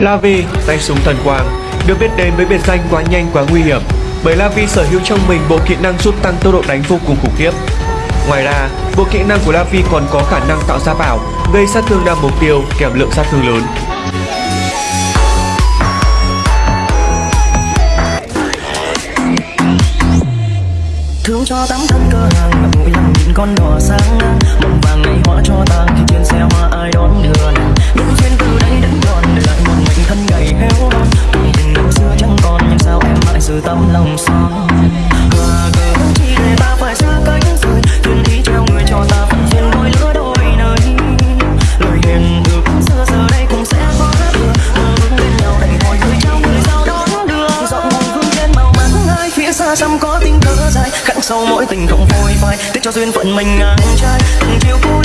Lavi, tay súng thần quang, được biết đến với biệt danh quá nhanh quá nguy hiểm bởi Lavi sở hữu trong mình bộ kỹ năng giúp tăng tốc độ đánh vô cùng khủng khiếp. Ngoài ra, bộ kỹ năng của Lavi còn có khả năng tạo ra bảo, gây sát thương đa mục tiêu kèm lượng sát thương lớn. thương cho tấm thân cơ hàng nhìn con đỏ sáng ngang em mãi giữ tấm lòng son và cớ chi để ta phải xa cách rồi thuyền ý treo người cho ta phần duyên đôi lứa đôi nơi lời hiền ước xưa giờ đây cũng sẽ khó thừa mơ ước bên nhau đầy hồi người trao người giao đón đưa giọng hồn hương trên màu mắng ai phía xa xăm có tình cớ dài. Khắc sâu mỗi tình không phôi phai tiếc cho duyên phận mình ngang trai. Từng chiều cô